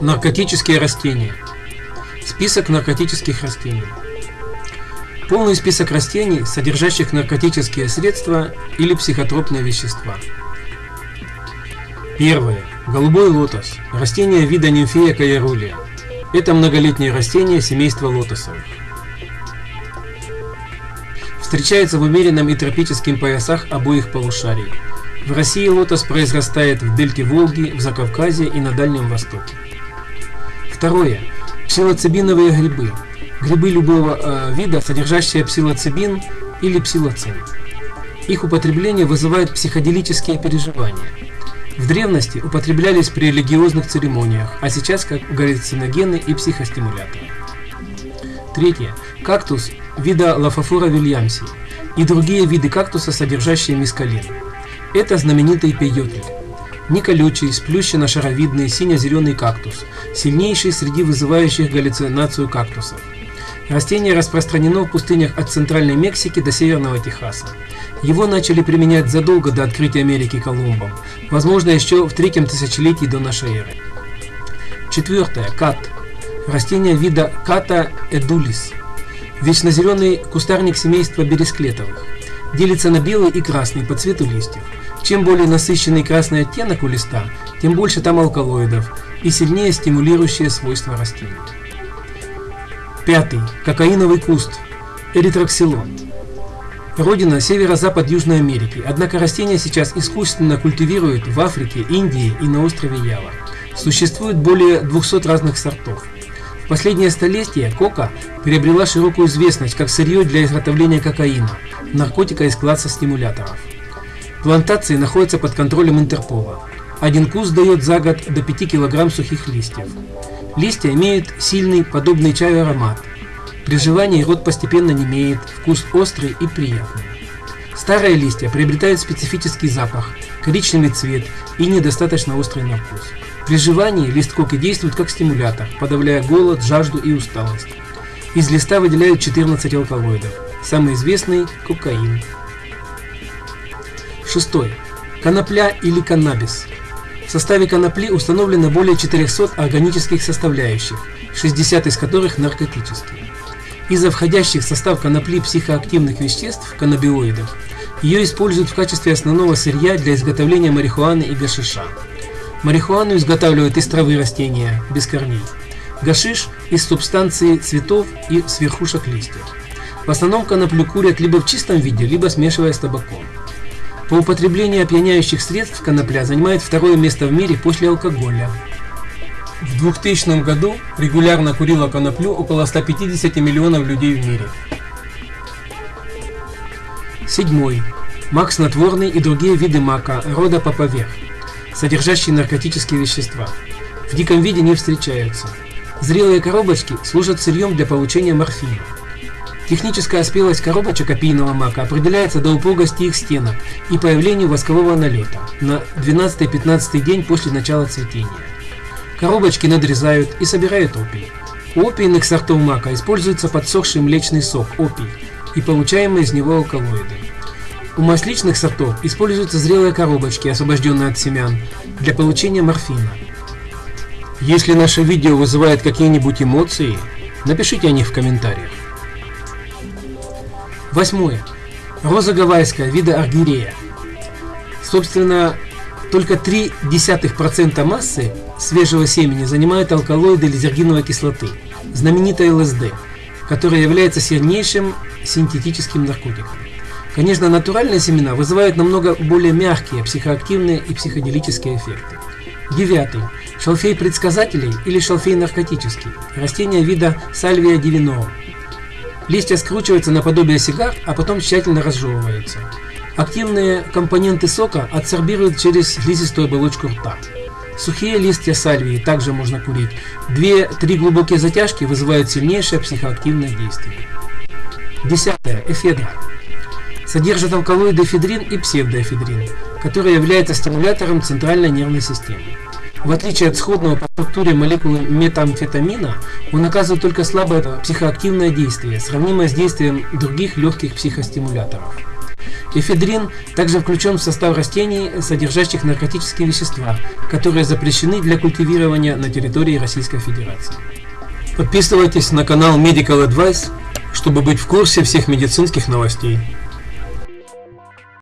Наркотические растения. Список наркотических растений. Полный список растений, содержащих наркотические средства или психотропные вещества. Первое. Голубой лотос. Растение вида нимфея каярулия. Это многолетнее растение семейства лотосовых. Встречается в умеренном и тропических поясах обоих полушарий. В России лотос произрастает в дельте Волги, в Закавказье и на Дальнем Востоке. Второе. Псилоцибиновые грибы. Грибы любого э, вида, содержащие псилоцибин или псилоцин. Их употребление вызывает психоделические переживания. В древности употреблялись при религиозных церемониях, а сейчас как галлюциногены и психостимуляторы. Третье. Кактус вида Лафофора вильямси и другие виды кактуса, содержащие мискалин. Это знаменитый пейотль. Неколючий, сплющенно-шаровидный сине-зеленый кактус, сильнейший среди вызывающих галлюцинацию кактусов. Растение распространено в пустынях от Центральной Мексики до Северного Техаса. Его начали применять задолго до открытия Америки Колумбом, возможно еще в третьем тысячелетии до нашей эры. Четвертое. Кат. Растение вида Ката эдулис. Вечнозеленый кустарник семейства бересклетовых. Делится на белый и красный по цвету листьев. Чем более насыщенный красный оттенок у листа, тем больше там алкалоидов и сильнее стимулирующие свойства растения. Пятый. Кокаиновый куст. Эритроксилон. Родина северо-запад Южной Америки, однако растение сейчас искусственно культивируют в Африке, Индии и на острове Ява. Существует более 200 разных сортов. В последнее столетие кока приобрела широкую известность как сырье для изготовления кокаина, наркотика из класса стимуляторов. Плантации находятся под контролем Интерпола. Один куст дает за год до 5 кг сухих листьев. Листья имеют сильный, подобный чаю аромат. При желании рот постепенно немеет, вкус острый и приятный. Старые листья приобретают специфический запах, коричневый цвет и недостаточно острый на вкус. При жевании лист коки действует как стимулятор, подавляя голод, жажду и усталость. Из листа выделяют 14 алкалоидов. Самый известный – кокаин. Шестой. Конопля или каннабис. В составе конопли установлено более 400 органических составляющих, 60 из которых наркотические. Из-за входящих в состав конопли психоактивных веществ, каннабиоидов, ее используют в качестве основного сырья для изготовления марихуаны и гашиша. Марихуану изготавливают из травы растения, без корней. Гашиш – из субстанции цветов и с верхушек листьев. В основном коноплю курят либо в чистом виде, либо смешивая с табаком. По употреблению опьяняющих средств конопля занимает второе место в мире после алкоголя. В 2000 году регулярно курило коноплю около 150 миллионов людей в мире. Седьмой. Мак снотворный и другие виды мака рода паповер, содержащие наркотические вещества. В диком виде не встречаются. Зрелые коробочки служат сырьем для получения морфина. Техническая спелость коробочек опийного мака определяется до упругости их стенок и появлению воскового налета на 12-15 день после начала цветения. Коробочки надрезают и собирают опий. У опийных сортов мака используется подсохший млечный сок опий и получаемые из него алкалоиды. У масличных сортов используются зрелые коробочки, освобожденные от семян, для получения морфина. Если наше видео вызывает какие-нибудь эмоции, напишите о них в комментариях. Восьмое. Роза гавайская, вида аргирея. Собственно, только 0,3% массы свежего семени занимают алкалоиды лизергиновой кислоты, знаменитая ЛСД, которая является сильнейшим синтетическим наркотиком. Конечно, натуральные семена вызывают намного более мягкие психоактивные и психоделические эффекты. Девятый. Шалфей предсказателей или шалфей наркотический. Растение вида Сальвия дивиноа. Листья скручиваются наподобие сигар, а потом тщательно разжевываются. Активные компоненты сока адсорбируют через слизистую оболочку рта. Сухие листья сальвии также можно курить. Две-три глубокие затяжки вызывают сильнейшее психоактивное действие. Десятое. Эфедра. Содержит алкалоиды эфедрин и псевдоэфедрин, который является стимулятором центральной нервной системы. В отличие от сходного по структуре молекулы метамфетамина, он оказывает только слабое психоактивное действие, сравнимое с действием других легких психостимуляторов. Эфедрин также включен в состав растений, содержащих наркотические вещества, которые запрещены для культивирования на территории Российской Федерации. Подписывайтесь на канал Medical Advice, чтобы быть в курсе всех медицинских новостей.